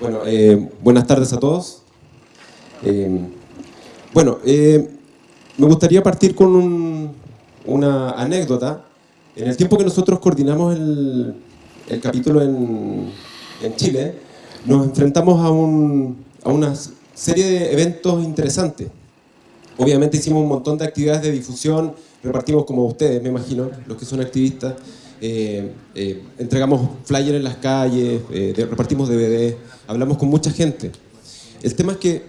Bueno, eh, buenas tardes a todos. Eh, bueno, eh, me gustaría partir con un- una anécdota. En el tiempo que nosotros coordinamos el, capítulo en, Chile, nos enfrentamos a, a una serie de eventos interesantes. Obviamente hicimos un montón de actividades de difusión, repartimos como ustedes, me imagino, los que son activistas, eh, eh, entregamos flyers en las calles, eh, repartimos DVD, hablamos con mucha gente. El tema es que,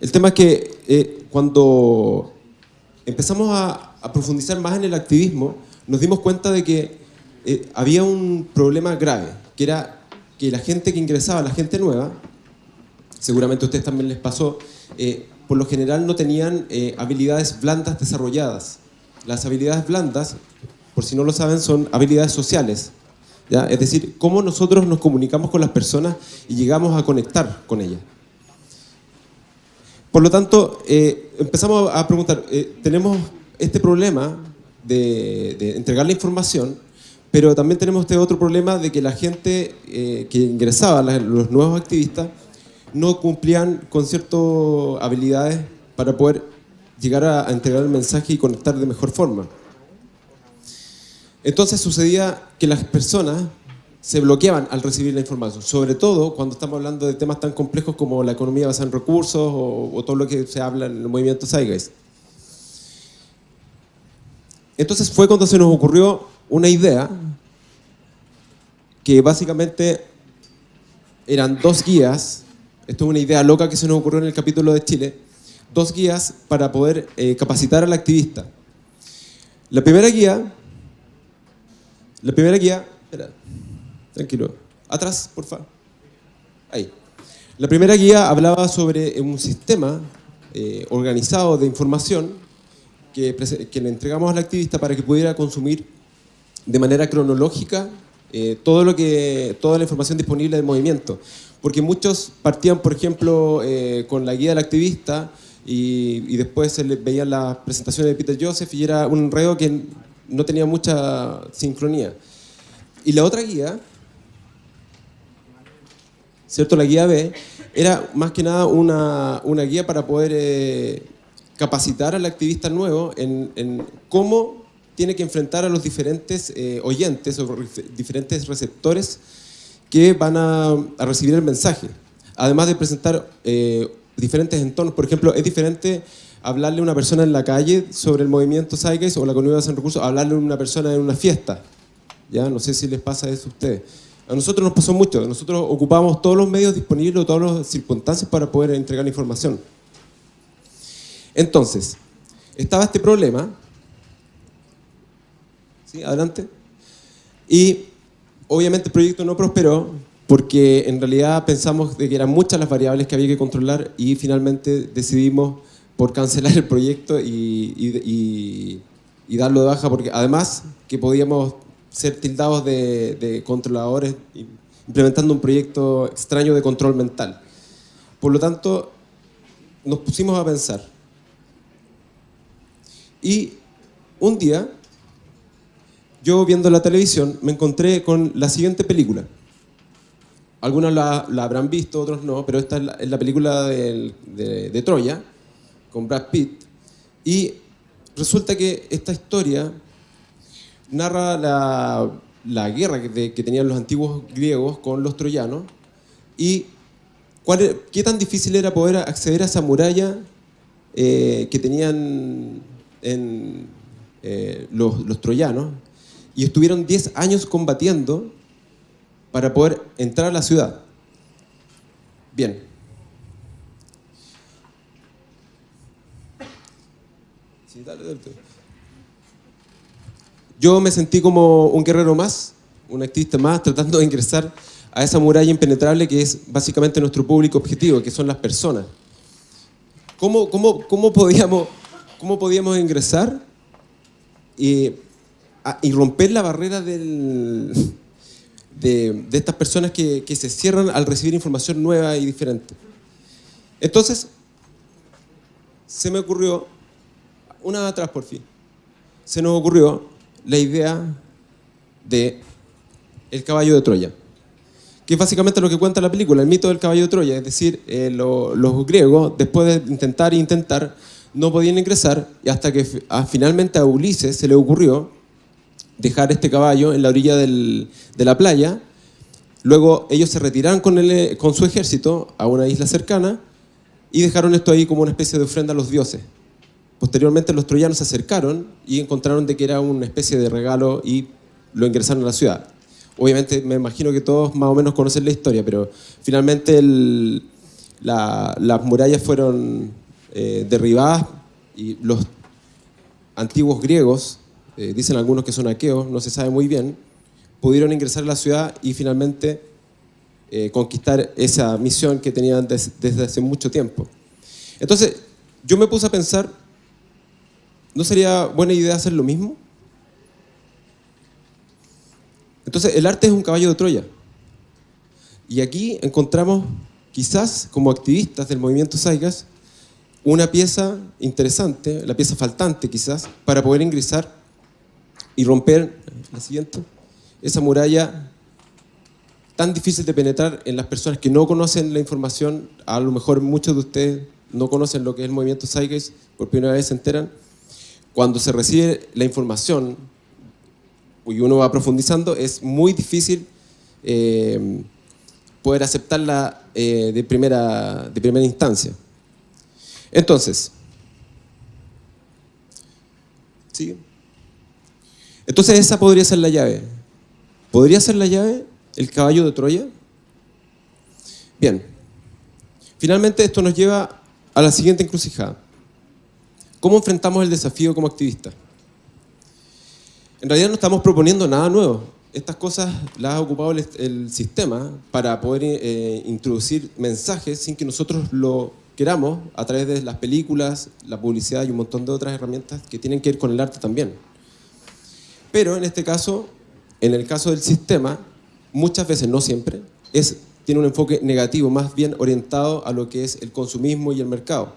el tema es que cuando empezamos a, profundizar más en el activismo, nos dimos cuenta de que había un problema grave, que era que la gente que ingresaba, la gente nueva, seguramente a ustedes también les pasó, por lo general no tenían habilidades blandas desarrolladas. Las habilidades blandas, por si no lo saben, son habilidades sociales. ¿ya? Es decir, cómo nosotros nos comunicamos con las personas y llegamos a conectar con ellas. Por lo tanto, eh, empezamos a preguntar, eh, tenemos este problema de, entregar la información, pero también tenemos este otro problema de que la gente eh, que ingresaba, los nuevos activistas, no cumplían con ciertas habilidades para poder llegar a, a entregar el mensaje y conectar de mejor forma. Entonces sucedía que las personas se bloqueaban al recibir la información, sobre todo cuando estamos hablando de temas tan complejos como la economía basada en recursos o, todo lo que se habla en el movimiento Zeitgeist. Entonces fue cuando se nos ocurrió una idea que básicamente eran dos guías, esto es una idea loca que se nos ocurrió en el capítulo de Chile, dos guías para poder eh, capacitar al activista. La primera guía, la primera guía, espera, tranquilo, atrás, por favor, ahí. La primera guía hablaba sobre un sistema eh, organizado de información que, que le entregamos al activista para que pudiera consumir de manera cronológica eh, todo lo que, toda la información disponible del movimiento. Porque muchos partían, por ejemplo, eh, con la guía del activista y, después se les veían las presentaciones de Peter Joseph y era un enredo que no tenía mucha sincronía. Y la otra guía, ¿cierto? La guía B, era más que nada una, una guía para poder eh, capacitar al activista nuevo en, en cómo tiene que enfrentar a los diferentes eh, oyentes o diferentes receptores que van a, a recibir el mensaje. Además de presentar eh, diferentes entornos. Por ejemplo, es diferente hablarle a una persona en la calle sobre el movimiento Zeitgeist o la economía en recursos, hablarle a una persona en una fiesta. ¿ya? No sé si les pasa eso a ustedes. A nosotros nos pasó mucho. Nosotros ocupamos todos los medios disponibles, todas las circunstancias para poder entregar la información. Entonces, estaba este problema. ¿Sí? Adelante. Y obviamente el proyecto no prosperó porque en realidad pensamos que eran muchas las variables que había que controlar y finalmente decidimos por cancelar el proyecto y darlo de baja porque además que podíamos ser tildados de, de controladores implementando un proyecto extraño de control mental. Por lo tanto, nos pusimos a pensar. Y un día, yo viendo la televisión, me encontré con la siguiente película. Algunos la, la habrán visto, otros no, pero esta es la, es la película de, de Troya, con Brad Pitt. Y resulta que esta historia narra la, la guerra que, de- que tenían los antiguos griegos con los troyanos y cuál e- qué tan difícil era poder acceder a esa muralla eh, que tenían en, eh, los, los troyanos y estuvieron 10 años combatiendo para poder entrar a la ciudad. Bien. Yo me sentí como un guerrero más, un activista más, tratando de ingresar a esa muralla impenetrable que es básicamente nuestro público objetivo, que son las personas. ¿Cómo, cómo, cómo, podíamos, cómo podíamos ingresar y, y romper la barrera del, de, estas personas que, que se cierran al recibir información nueva y diferente? Entonces, se me ocurrió, una atrás por fin, se nos ocurrió la idea de el caballo de Troya. que es básicamente lo que cuenta la película, el mito del caballo de Troya, es decir, eh, lo- los griegos, después de intentar e intentar, no podían ingresar, y hasta que fi- finalmente a Ulises se le ocurrió dejar este caballo en la orilla del- de la playa, luego ellos se retiraron con, el- con su ejército a una isla cercana, y dejaron esto ahí como una especie de ofrenda a los dioses. Posteriormente los troyanos se acercaron y encontraron de que era una especie de regalo y lo ingresaron a la ciudad. Obviamente me imagino que todos más o menos conocen la historia, pero finalmente las murallas fueron eh, derribadas y los antiguos griegos, eh, dicen algunos que son aqueos, no se sabe muy bien, pudieron ingresar a la ciudad y finalmente eh, conquistar esa misión que tenían des- desde hace mucho tiempo. Entonces, yo me puse a pensar, ¿no sería buena idea hacer lo mismo? Entonces, el arte es un caballo de Troya. Y aquí encontramos, quizás como activistas del movimiento Saigas, una pieza interesante, la pieza faltante quizás, para poder ingresar y romper, la siguiente, esa muralla tan difícil de penetrar en las personas que no conocen la información, a lo mejor muchos de ustedes no conocen lo que es el movimiento Zeitgeist, por primera vez se enteran, cuando se recibe la información y uno va profundizando, es muy difícil eh, poder aceptarla eh, de, primera, de primera instancia. Entonces, ¿sí? Entonces esa podría ser la llave. ¿Podría ser la llave el caballo de Troya? Bien. Finalmente esto nos lleva a la siguiente encrucijada. ¿Cómo enfrentamos el desafío como activistas? En realidad no estamos proponiendo nada nuevo. Estas cosas las ha ocupado el, sistema para poder eh, introducir mensajes sin que nosotros lo queramos a través de las películas, la publicidad y un montón de otras herramientas que tienen que ver con el arte también. Pero en este caso, en el caso del sistema, muchas veces, no siempre, es, tiene un enfoque negativo, más bien orientado a lo que es el consumismo y el mercado.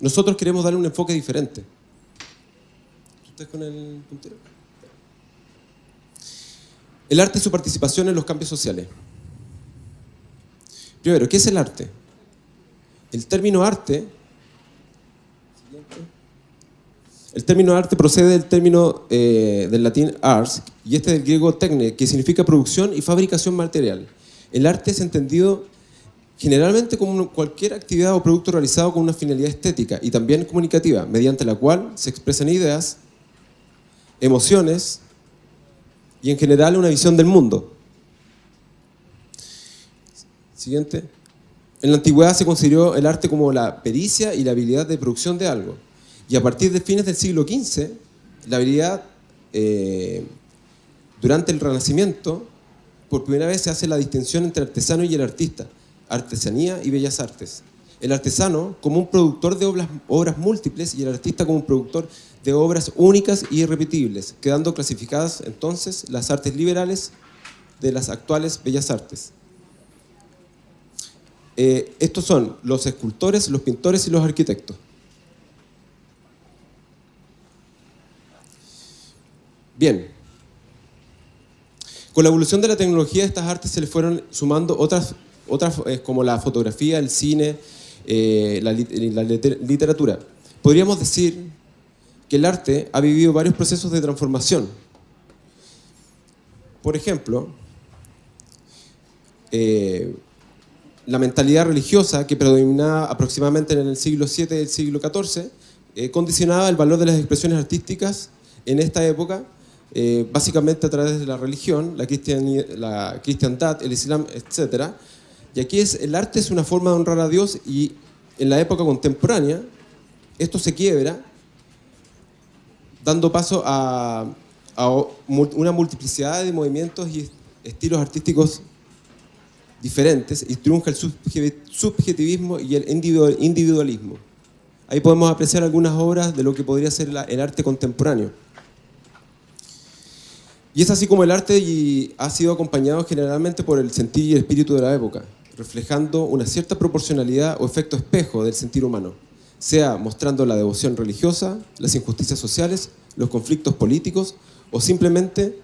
Nosotros queremos darle un enfoque diferente. ¿Tú estás con el puntero? El arte y su participación en los cambios sociales. Primero, ¿qué es el arte? El término arte, el término arte procede del término eh, del latín ars y este del griego techne, que significa producción y fabricación material. El arte es entendido generalmente como cualquier actividad o producto realizado con una finalidad estética y también comunicativa, mediante la cual se expresan ideas, emociones y en general una visión del mundo. Siguiente. En la antigüedad se consideró el arte como la pericia y la habilidad de producción de algo. Y a partir de fines del siglo XV, la habilidad, eh, durante el Renacimiento, por primera vez se hace la distinción entre artesano y el artista, artesanía y bellas artes. El artesano como un productor de obras, obras múltiples y el artista como un productor de obras únicas y irrepetibles, quedando clasificadas entonces las artes liberales de las actuales bellas artes. Eh, estos son los escultores, los pintores y los arquitectos. Bien. Con la evolución de la tecnología, estas artes se le fueron sumando otras, otras eh, como la fotografía, el cine, eh, la, literatura. Podríamos decir que el arte ha vivido varios procesos de transformación. Por ejemplo, eh, la mentalidad religiosa que predominaba aproximadamente en el siglo VII y el siglo XIV condicionaba el valor de las expresiones artísticas en esta época, eh, básicamente a través de la religión, la, cristianidad, la cristiandad, el islam, etc. Y aquí es, el arte es una forma de honrar a Dios y en la época contemporánea esto se quiebra dando paso a, una multiplicidad de movimientos y estilos artísticos diferentes y triunfa el subjetivismo y el individualismo. Ahí podemos apreciar algunas obras de lo que podría ser el arte contemporáneo. Y es así como el arte ha sido acompañado generalmente por el sentir y el espíritu de la época, reflejando una cierta proporcionalidad o efecto espejo del sentir humano, sea mostrando la devoción religiosa, las injusticias sociales, los conflictos políticos o simplemente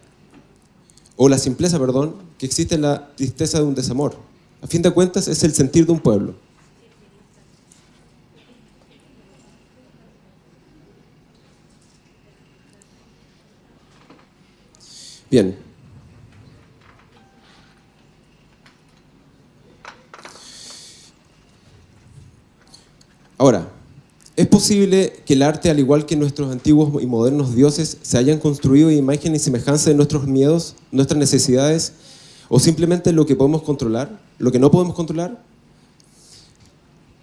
o la simpleza, perdón, que existe en la tristeza de un desamor. A fin de cuentas, es el sentir de un pueblo. Bien. Ahora, ¿es posible que el arte, al igual que nuestros antiguos y modernos dioses, se hayan construido imagen y semejanza de nuestros miedos, nuestras necesidades, o simplemente lo que podemos controlar, lo que no podemos controlar?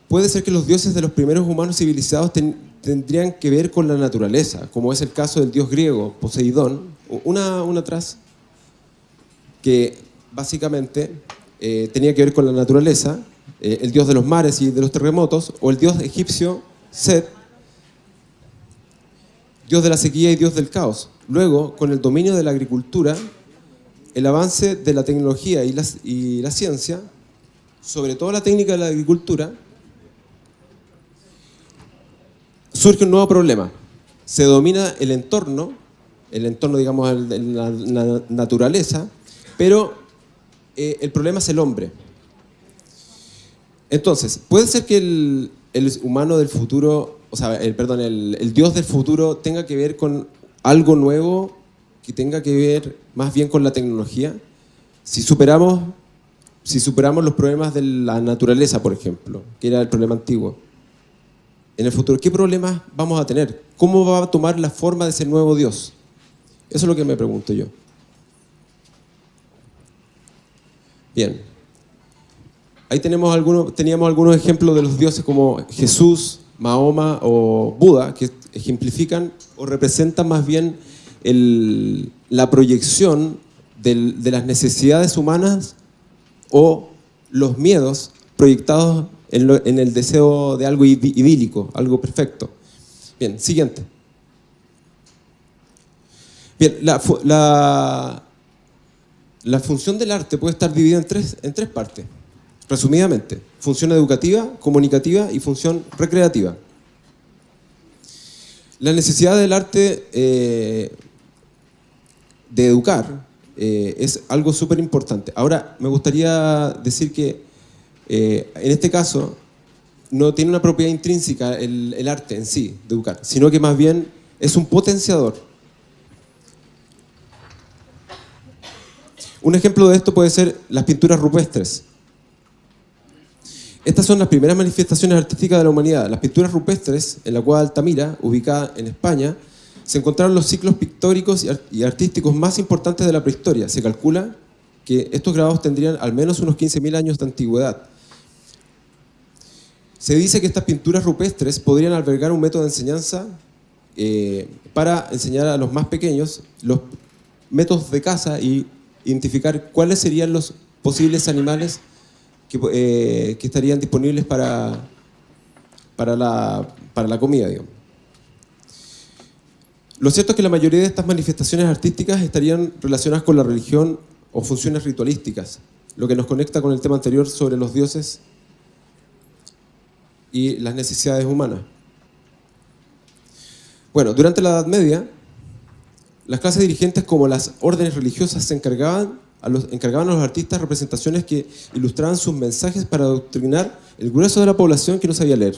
Puede ser que los dioses de los primeros humanos civilizados tendrían que ver con la naturaleza, como es el caso del dios griego, Poseidón, una, una atrás, que básicamente eh, tenía que ver con la naturaleza, eh, el dios de los mares y de los terremotos, o el dios egipcio Set, dios de la sequía y dios del caos. Luego, con el dominio de la agricultura, el avance de la tecnología y la, y la ciencia, sobre todo la técnica de la agricultura, surge un nuevo problema. Se domina el entorno, el entorno, digamos, de la naturaleza, pero eh, el problema es el hombre. Entonces, puede ser que el, humano del futuro, o sea, el, perdón, el, Dios del futuro tenga que ver con algo nuevo, que tenga que ver más bien con la tecnología. Si superamos, si superamos los problemas de la naturaleza, por ejemplo, que era el problema antiguo, en el futuro, ¿qué problemas vamos a tener? ¿Cómo va a tomar la forma de ese nuevo Dios? Eso es lo que me pregunto yo. Bien. Ahí tenemos algunos, teníamos algunos ejemplos de los dioses como Jesús, Mahoma o Buda, que ejemplifican o representan más bien la proyección de las necesidades humanas o los miedos proyectados en, el deseo de algo idílico, algo perfecto. Bien, siguiente. Bien, la, la, función del arte puede estar dividida en tres, en tres partes, resumidamente. Función educativa, comunicativa y función recreativa. La necesidad del arte eh, de educar eh, es algo súper importante. Ahora, me gustaría decir que eh, en este caso, no tiene una propiedad intrínseca el, arte en sí, de educar, sino que más bien es un potenciador. Un ejemplo de esto puede ser las pinturas rupestres. Estas son las primeras manifestaciones artísticas de la humanidad. Las pinturas rupestres, en la cual Altamira, ubicada en España, se encontraron los ciclos pictóricos y artísticos más importantes de la prehistoria. Se calcula que estos grabados tendrían al menos unos 15.000 años de antigüedad. Se dice que estas pinturas rupestres podrían albergar un método de enseñanza eh, para enseñar a los más pequeños los métodos de caza y identificar cuáles serían los posibles animales que, eh, estarían disponibles para, para, la, para la comida. Lo cierto es que la mayoría de estas manifestaciones artísticas estarían relacionadas con la religión o funciones ritualísticas, lo que nos conecta con el tema anterior sobre los dioses y las necesidades humanas. Bueno, durante la Edad Media, las clases dirigentes como las órdenes religiosas se encargaban a los, encargaban a los artistas representaciones que ilustraban sus mensajes para adoctrinar el grueso de la población que no sabía leer.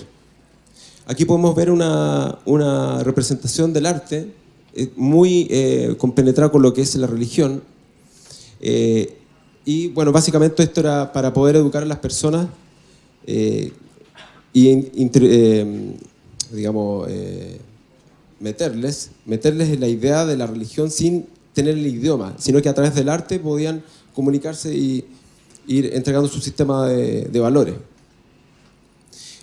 Aquí podemos ver una, una representación del arte eh, muy eh, compenetrada con lo que es la religión. Eh, y bueno, básicamente esto era para poder educar a las personas y digamos, meterles, meterles en la idea de la religión sin tener el idioma, sino que a través del arte podían comunicarse y ir entregando su sistema de, valores.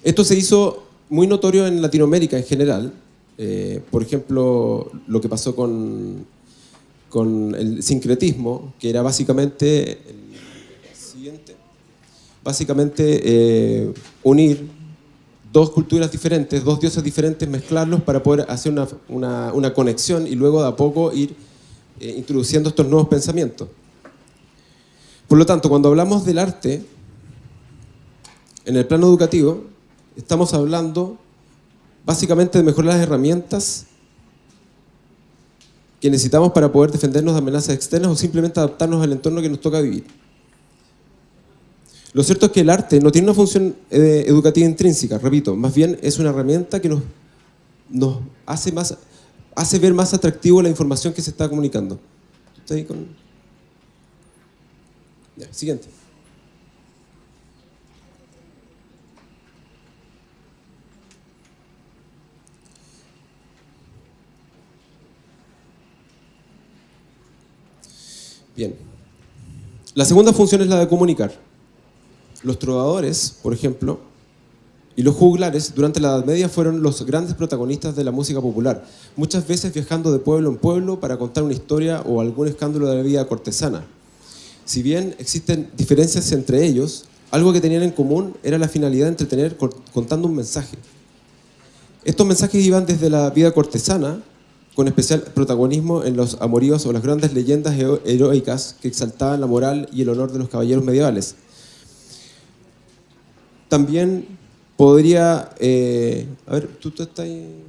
Esto se hizo muy notorio en Latinoamérica en general, eh, por ejemplo, lo que pasó con, con el sincretismo, que era básicamente, básicamente unir dos culturas diferentes, dos dioses diferentes, mezclarlos para poder hacer una, conexión y luego de a poco ir eh, introduciendo estos nuevos pensamientos. Por lo tanto, cuando hablamos del arte, en el plano educativo, estamos hablando básicamente de mejorar las herramientas que necesitamos para poder defendernos de amenazas externas o simplemente adaptarnos al entorno que nos toca vivir. Lo cierto es que el arte no tiene una función eh, educativa intrínseca, repito, más bien es una herramienta que nos, hace, más, hace ver más atractivo la información que se está comunicando. ¿Está ahí con... ya, siguiente. Bien. La segunda función es la de comunicar. Los trovadores, por ejemplo, y los juglares durante la Edad Media fueron los grandes protagonistas de la música popular, muchas veces viajando de pueblo en pueblo para contar una historia o algún escándalo de la vida cortesana. Si bien existen diferencias entre ellos, algo que tenían en común era la finalidad de entretener contando un mensaje. Estos mensajes iban desde la vida cortesana con especial protagonismo en los amoríos o las grandes leyendas heroicas que exaltaban la moral y el honor de los caballeros medievales. También podría... Eh, a ver, ¿tú, tú estás ahí?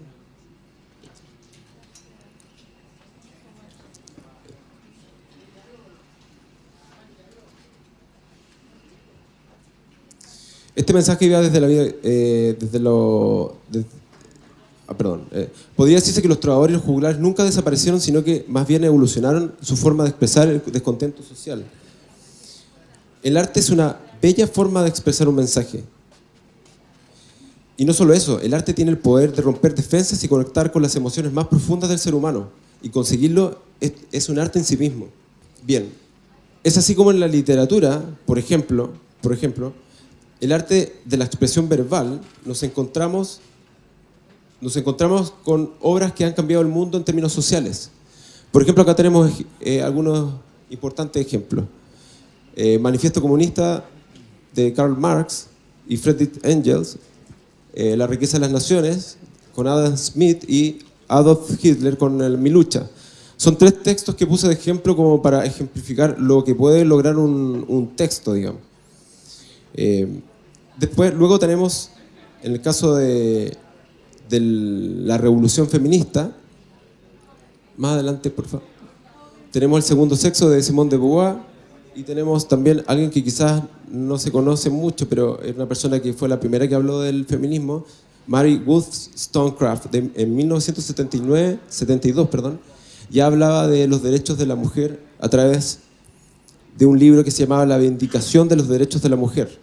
Este mensaje iba desde la vida, eh, desde lo, Ah, perdón, eh, podría decirse que los trovadores y los juglares nunca desaparecieron, sino que más bien evolucionaron su forma de expresar el descontento social. El arte es una bella forma de expresar un mensaje. Y no solo eso, el arte tiene el poder de romper defensas y conectar con las emociones más profundas del ser humano. Y conseguirlo es, un arte en sí mismo. Bien, es así como en la literatura, por ejemplo, por ejemplo, el arte de la expresión verbal, nos encontramos nos encontramos con obras que han cambiado el mundo en términos sociales. Por ejemplo, acá tenemos eh, algunos importantes ejemplos. Eh, Manifiesto Comunista de Karl Marx y Friedrich Engels, eh, La riqueza de las naciones con Adam Smith y Adolf Hitler con el, Mi lucha. Son tres textos que puse de ejemplo como para ejemplificar lo que puede lograr un, texto, digamos. después, luego tenemos, en el caso de de la revolución feminista. Más adelante, por favor. Tenemos el segundo sexo de Simone de Beauvoir y tenemos también alguien que quizás no se conoce mucho, pero es una persona que fue la primera que habló del feminismo, Mary Wollstonecraft, en 1979, 72, perdón, ya hablaba de los derechos de la mujer a través de un libro que se llamaba La Vindicación de los Derechos de la Mujer.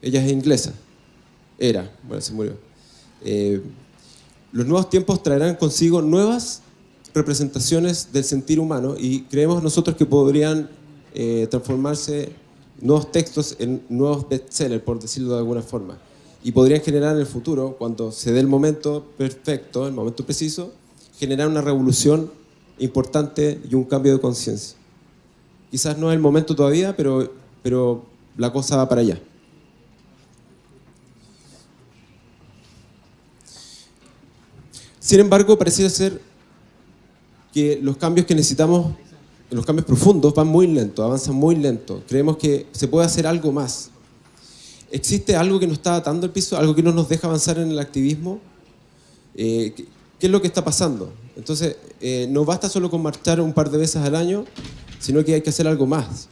Ella es inglesa. Era, bueno, se murió. Eh, los nuevos tiempos traerán consigo nuevas representaciones del sentir humano y creemos nosotros que podrían eh, transformarse nuevos textos en nuevos bestsellers, por decirlo de alguna forma. Y podrían generar en el futuro, cuando se dé el momento perfecto, el momento preciso, generar una revolución importante y un cambio de conciencia. Quizás no es el momento todavía, pero, pero la cosa va para allá. Sin embargo, pareciera ser que los cambios que necesitamos, los cambios profundos, van muy lento, avanzan muy lento. Creemos que se puede hacer algo más. ¿Existe algo que nos está atando el piso, algo que no nos deja avanzar en el activismo? Eh, ¿qué, es lo que está pasando? Entonces, eh, no basta solo con marchar un par de veces al año, sino que hay que hacer algo más.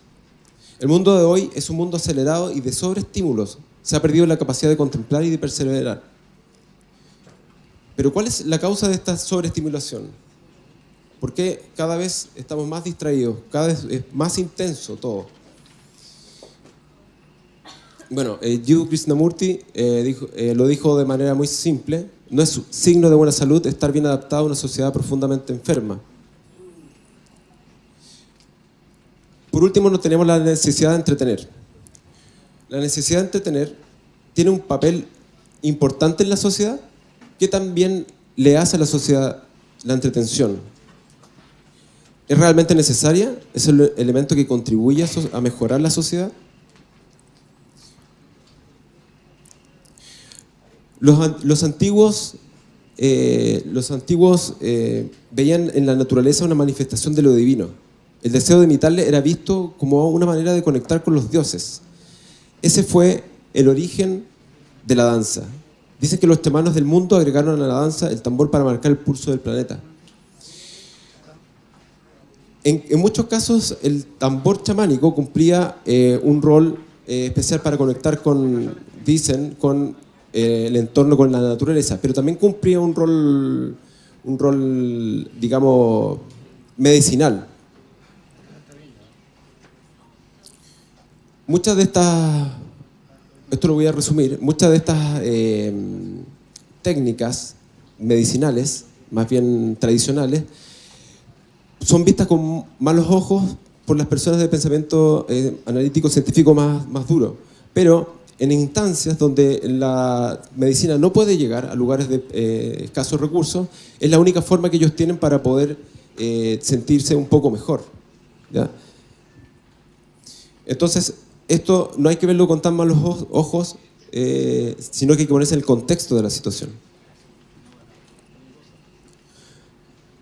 El mundo de hoy es un mundo acelerado y de sobreestímulos. Se ha perdido la capacidad de contemplar y de perseverar. Pero ¿cuál es la causa de esta sobreestimulación? ¿Por qué cada vez estamos más distraídos? Cada vez es más intenso todo. Bueno, eh, Krishnamurti eh, eh, lo dijo de manera muy simple. No es signo de buena salud estar bien adaptado a una sociedad profundamente enferma. Por último, no tenemos la necesidad de entretener. La necesidad de entretener tiene un papel importante en la sociedad ¿qué también le hace a la sociedad la entretención? ¿Es realmente necesaria? ¿Es el elemento que contribuye a mejorar la sociedad? Los, antiguos, eh, los antiguos eh, veían en la naturaleza una manifestación de lo divino. El deseo de imitarle era visto como una manera de conectar con los dioses. Ese fue el origen de la danza. Dicen que los temanos del mundo agregaron a la danza el tambor para marcar el pulso del planeta. En, muchos casos el tambor chamánico cumplía eh, un rol eh, especial para conectar con, dicen, con eh, el entorno, con la naturaleza, pero también cumplía un rol, un rol, digamos, medicinal. Muchas de estas, esto lo voy a resumir, muchas de estas técnicas medicinales, más bien tradicionales, son vistas con malos ojos por las personas de pensamiento eh, analítico científico más, más duro. Pero en instancias donde la medicina no puede llegar a lugares de eh, escasos recursos, es la única forma que ellos tienen para poder eh, sentirse un poco mejor. ¿ya? Entonces, esto no hay que verlo con tan malos oj- ojos, eh, sino que hay que ponerse en el contexto de la situación.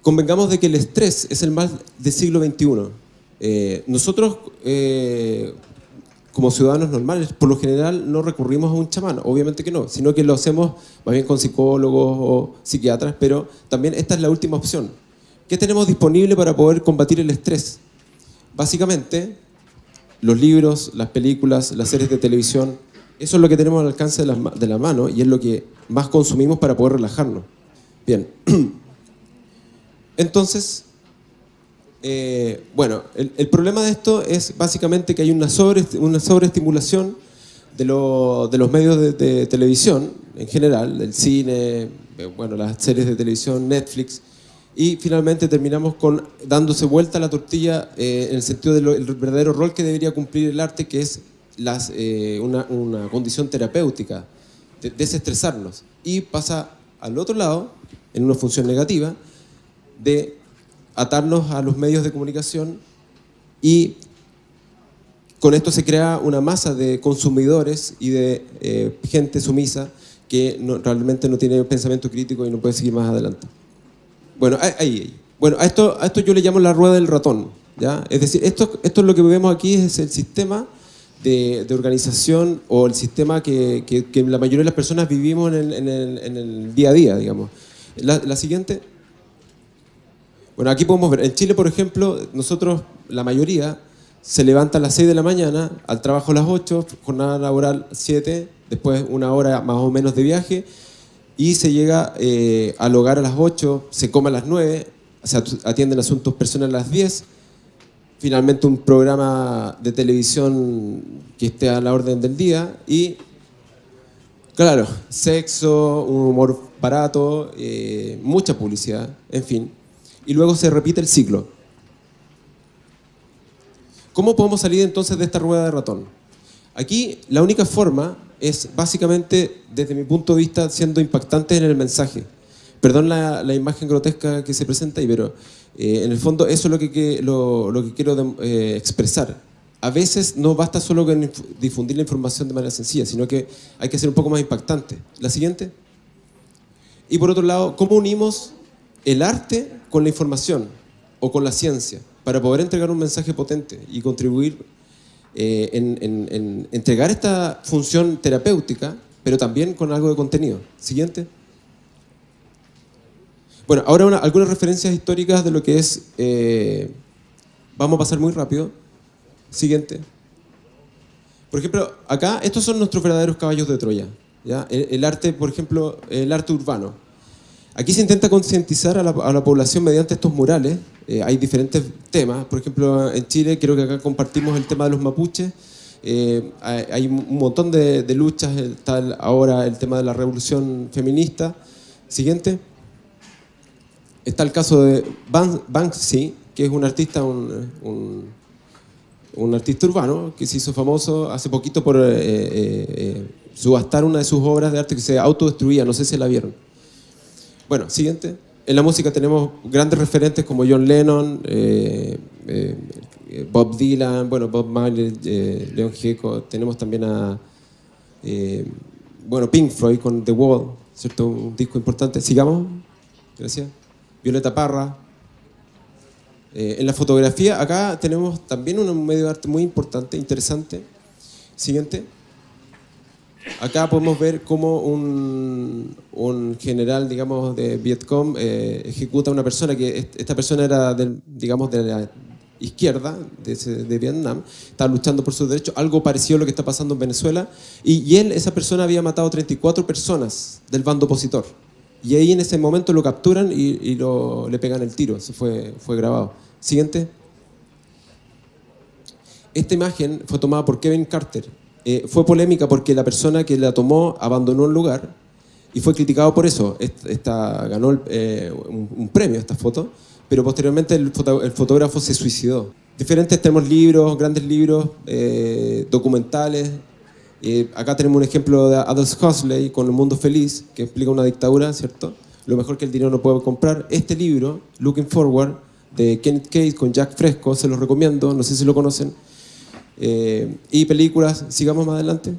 Convengamos de que el estrés es el mal del siglo XXI. Eh, nosotros, eh, como ciudadanos normales, por lo general no recurrimos a un chamán, obviamente que no, sino que lo hacemos más bien con psicólogos o psiquiatras, pero también esta es la última opción. ¿Qué tenemos disponible para poder combatir el estrés? Básicamente, los libros, las películas, las series de televisión, eso es lo que tenemos al alcance de la, de la mano y es lo que más consumimos para poder relajarnos. Bien. Entonces, eh, bueno, el, problema de esto es básicamente que hay una, sobre, sobreestimulación de, lo- de los medios de, televisión en general, del cine, eh, bueno, las series de televisión, Netflix, y finalmente terminamos con dándose vuelta la tortilla eh, en el sentido del verdadero rol que debería cumplir el arte, que es una condición terapéutica, de- desestresarnos. Y pasa al otro lado, en una función negativa, de atarnos a los medios de comunicación y con esto se crea una masa de consumidores y de eh, gente sumisa que realmente no tiene pensamiento crítico y no puede seguir más adelante. Bueno, ahí. Bueno, a esto, a esto yo le llamo la rueda del ratón. ¿ya? Es decir, esto, esto es lo que vemos aquí, es el sistema de, de organización o el sistema que, que- la mayoría de las personas vivimos en el, en el- día a día, digamos. La siguiente. Bueno, aquí podemos ver, en Chile, por ejemplo, nosotros, la mayoría, se levanta a las 6 de la mañana, al trabajo a las 8, jornada laboral 7, después una hora más o menos de viaje, y se llega eh, al hogar a las 8, se come a las 9, se atienden asuntos personales a las 10, finalmente un programa de televisión que esté a la orden del día y, claro, sexo, un humor barato, eh, mucha publicidad, en fin. Y luego se repite el ciclo. ¿Cómo podemos salir entonces de esta rueda de ratón? Aquí la única forma es básicamente, desde mi punto de vista, siendo impactante en el mensaje. Perdón la, la imagen grotesca que se presenta ahí, pero eh, en el fondo eso es lo que, lo, lo que quiero eh, expresar. A veces no basta solo con difundir la información de manera sencilla, sino que hay que ser un poco más impactante. La siguiente. Y por otro lado, ¿cómo unimos el arte con la información o con la ciencia para poder entregar un mensaje potente y contribuir eh, en, en- en entregar esta función terapéutica, pero también con algo de contenido? Siguiente. Bueno, ahora una- algunas referencias históricas de lo que es... eh, vamos a pasar muy rápido. Siguiente. Por ejemplo, acá estos son nuestros verdaderos caballos de Troya. ¿ya? El arte, por ejemplo, el arte urbano. Aquí se intenta concientizar a la, población mediante estos murales. Eh, hay diferentes temas. Por ejemplo, en Chile creo que acá compartimos el tema de los mapuches. Eh, hay, un montón de, luchas. Está ahora el tema de la revolución feminista. Siguiente. Está el caso de Ban- Banksy, que es un artista, un, artista urbano que se hizo famoso hace poquito por eh, subastar una de sus obras de arte que se autodestruía. No sé si la vieron. Bueno, siguiente. En la música tenemos grandes referentes como John Lennon, eh, eh, eh, Bob Dylan, bueno, Bob Marley, eh, Leon Gieco. Tenemos también a, bueno, Pink Floyd con The Wall, ¿cierto? Un disco importante. Sigamos. Gracias. Violeta Parra. En la fotografía, acá tenemos también un medio de arte muy importante, interesante. Siguiente. Acá podemos ver cómo un, un general, digamos, de Vietcong eh, ejecuta a una persona que est- esta persona era, digamos, de la, izquierda de, Vietnam, estaba luchando por sus derechos, algo parecido a lo que está pasando en Venezuela, y, él, esa persona había matado 34 personas del bando opositor. Y ahí en ese momento lo capturan y, lo, le pegan el tiro, eso fue, fue grabado. Siguiente. Esta imagen fue tomada por Kevin Carter. Eh, fue polémica porque la persona que la tomó abandonó el lugar y fue criticado por eso. Esta, ganó eh, un, premio esta foto, pero posteriormente el, fotógrafo se suicidó. Diferentes tenemos libros, grandes libros, eh, documentales. acá tenemos un ejemplo de Aldous Huxley con El Mundo Feliz, que explica una dictadura, ¿cierto? Lo mejor que el dinero no puede comprar. Este libro, Looking Forward, de Kenneth Case con Jack Fresco, se los recomiendo, no sé si lo conocen. Eh, y películas, sigamos más adelante.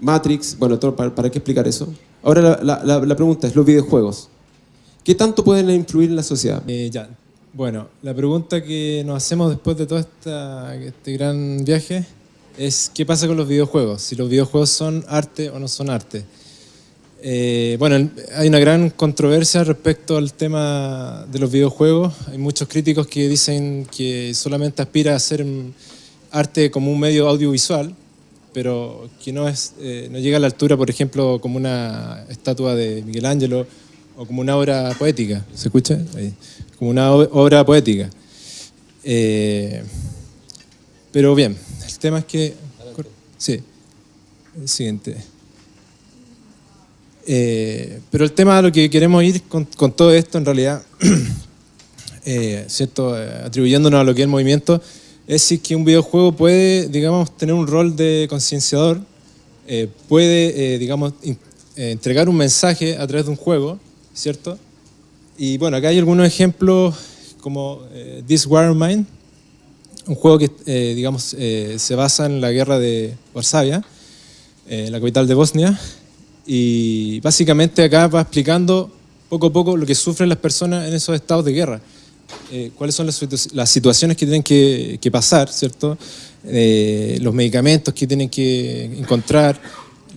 Matrix, bueno, ¿para, qué explicar eso? Ahora la, pregunta es, los videojuegos. ¿Qué tanto pueden influir en la sociedad? Eh, ya, bueno, la pregunta que nos hacemos después de todo este gran viaje es ¿qué pasa con los videojuegos? Si los videojuegos son arte o no son arte. Eh, bueno, hay una gran controversia respecto al tema de los videojuegos. Hay muchos críticos que dicen que solamente aspira a ser arte como un medio audiovisual, pero que no, es, eh, no llega a la altura, por ejemplo, como una estatua de Miguel Ángelo o como una obra poética. ¿Se escucha? Como una obra poética. Eh, pero bien, el tema es que... Sí, el siguiente. Eh, pero el tema a lo que queremos ir con, con todo esto, en realidad, ¿cierto? atribuyéndonos a lo que es el movimiento, es si que un videojuego puede, digamos, tener un rol de concienciador, eh, puede, eh, digamos, eh, entregar un mensaje a través de un juego, ¿cierto? Y bueno, acá hay algunos ejemplos como This War of Mine, un juego que, digamos, se basa en la guerra de Varsavia, la capital de Bosnia, y básicamente acá va explicando poco a poco lo que sufren las personas en esos estados de guerra. Eh, cuáles son las, situaciones que tienen que, pasar, ¿cierto? Eh, los medicamentos que tienen que encontrar,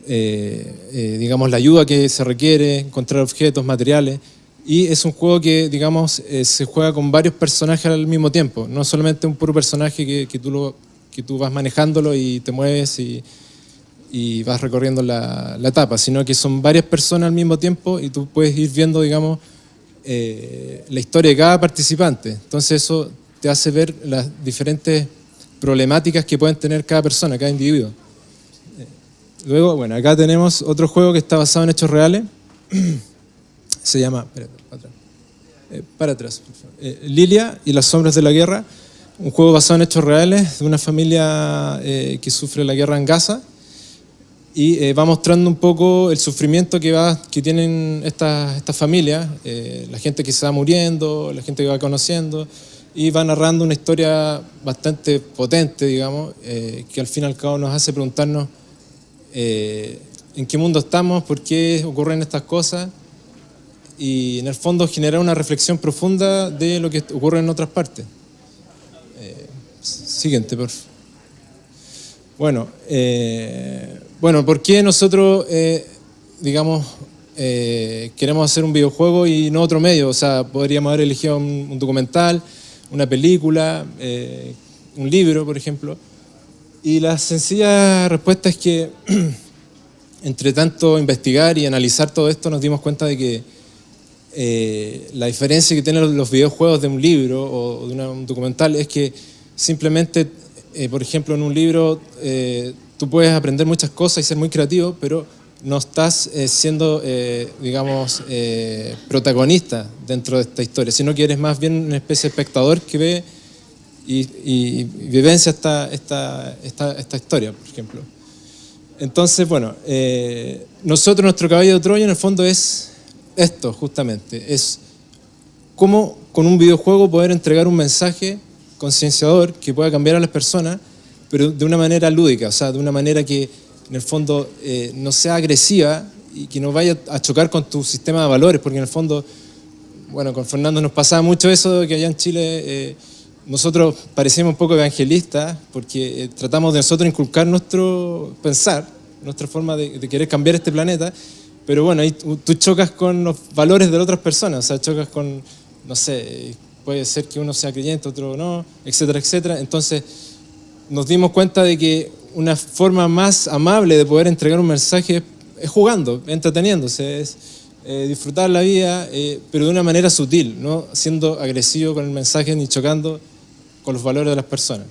eh, digamos, la ayuda que se requiere, encontrar objetos, materiales. Y es un juego que, digamos, se juega con varios personajes al mismo tiempo. No solamente un puro personaje que, que, tú, lo, que tú vas manejándolo y te mueves y, y vas recorriendo la, la etapa, sino que son varias personas al mismo tiempo y tú puedes ir viendo, digamos, eh, la historia de cada participante. Entonces eso te hace ver las diferentes problemáticas que pueden tener cada persona, cada individuo. Eh, luego, bueno, acá tenemos otro juego que está basado en hechos reales. Se llama, para atrás, eh, Lilia y las sombras de la guerra. Un juego basado en hechos reales de una familia que sufre la guerra en Gaza y eh, va mostrando un poco el sufrimiento que, va, que tienen estas esta familias, eh, la gente que se va muriendo, la gente que va conociendo, y va narrando una historia bastante potente, digamos, eh, que al fin y al cabo nos hace preguntarnos en qué mundo estamos, por qué ocurren estas cosas, y en el fondo generar una reflexión profunda de lo que ocurre en otras partes. siguiente, por favor. Bueno, bueno, ¿por qué nosotros, eh, digamos, eh, queremos hacer un videojuego y no otro medio? O sea, podríamos haber elegido un, documental, una película, eh, un libro, por ejemplo. Y la sencilla respuesta es que, entre tanto investigar y analizar todo esto, nos dimos cuenta de que la diferencia que tienen los videojuegos de un libro o de un documental es que simplemente, por ejemplo, en un libro tú puedes aprender muchas cosas y ser muy creativo, pero no estás eh, siendo, eh, digamos, eh, protagonista dentro de esta historia, sino que eres más bien una especie de espectador que ve y, vivencia esta, esta, esta, esta, historia, por ejemplo. Entonces, bueno, nosotros, nuestro caballo de Troya en el fondo es esto, justamente, es cómo con un videojuego poder entregar un mensaje concienciador que pueda cambiar a las personas pero de una manera lúdica, o sea, de una manera que en el fondo eh, no sea agresiva y que no vaya a chocar con tu sistema de valores, porque en el fondo, bueno, con Fernando nos pasaba mucho eso que allá en Chile eh, nosotros parecíamos un poco evangelistas, porque eh, tratamos de nosotros inculcar nuestro pensar, nuestra forma de, de, querer cambiar este planeta, pero bueno, ahí tú chocas con los valores de otras personas, o sea, chocas con, no sé, puede ser que uno sea creyente, otro no, etcétera, etcétera. Entonces nos dimos cuenta de que una forma más amable de poder entregar un mensaje es jugando, entreteniéndose, es eh, disfrutar la vida, eh, pero de una manera sutil, no siendo agresivo con el mensaje ni chocando con los valores de las personas.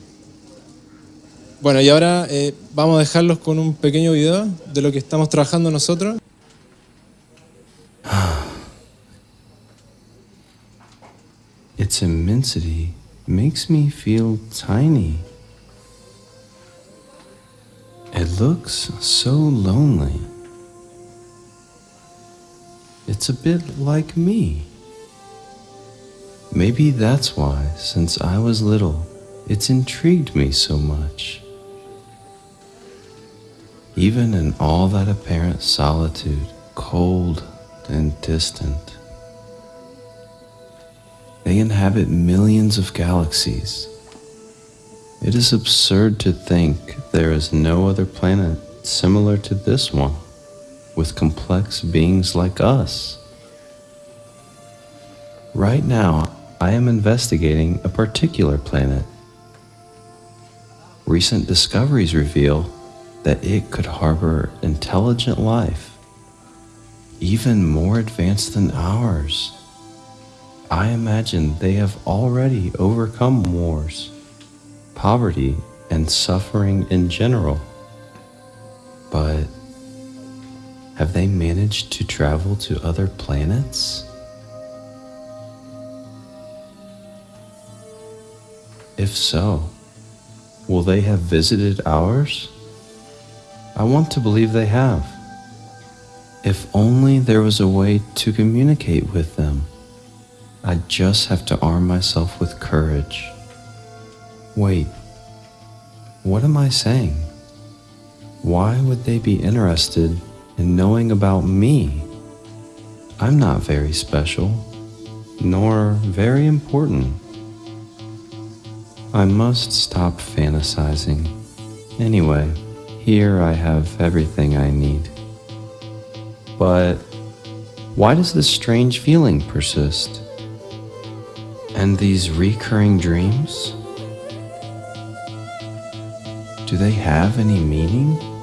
Bueno, y ahora eh, vamos a dejarlos con un pequeño video de lo que estamos trabajando nosotros. Tiny. It looks so lonely. It's a bit like me. Maybe that's why, since I was little, it's intrigued me so much. Even in all that apparent solitude, cold and distant, they inhabit millions of galaxies. It is absurd to think there is no other planet similar to this one, with complex beings like us. Right now, I am investigating a particular planet. Recent discoveries reveal that it could harbor intelligent life, even more advanced than ours. I imagine they have already overcome wars, poverty, and suffering in general. But have they managed to travel to other planets? If so, will they have visited ours? I want to believe they have. If only there was a way to communicate with them. I just have to arm myself with courage. Wait, what am I saying? Why would they be interested in knowing about me? I'm not very special, nor very important. I must stop fantasizing. Anyway, here I have everything I need. But why does this strange feeling persist? And these recurring dreams? Do they have any meaning?